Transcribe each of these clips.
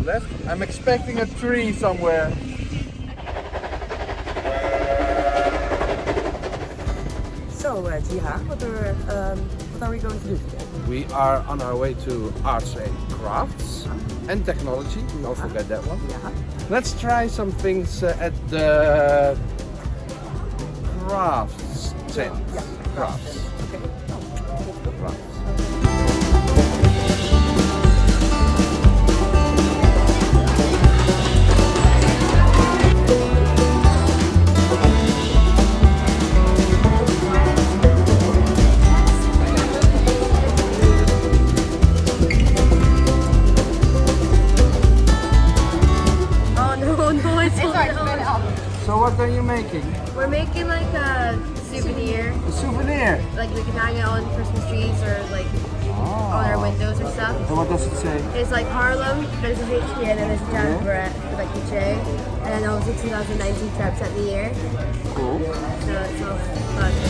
left. I'm expecting a tree somewhere. So, uh, Jiha, what are, um, what are we going to do today? We are on our way to arts and crafts and technology. Don't forget that one. Yeah. Let's try some things uh, at the crafts tent. Yeah. Crafts. Okay. crafts. No, no, it's not. So what are you making? We're making like a souvenir, A souvenir. like we can hang it on Christmas trees or like on our ah. windows or stuff. And what does it say? It's like Harlem, there's a HK and then there's a Dan Barrett with like the J. And then obviously 2019 Treps at the year. Cool. So it's all fun.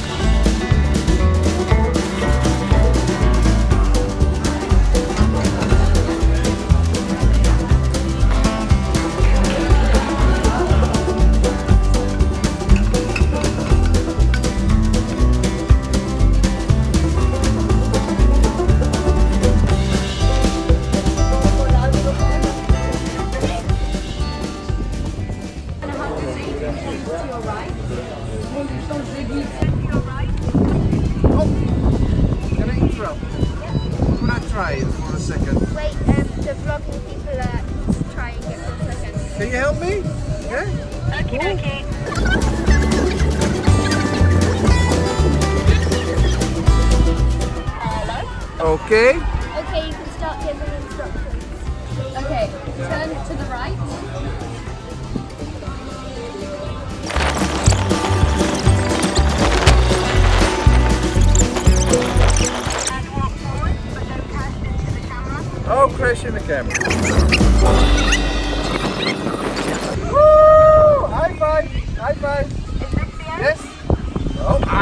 Can I interrupt? Could I try it for a second? Wait, um, the vlogging people are trying it for a second. Can you help me? Yeah? Okay, okay. Hello? Okay. Okay, you can start giving instructions. Okay, turn to the right. Oh, crashing the camera. Woo! High five! High five! Is this the end? Yes. Oh!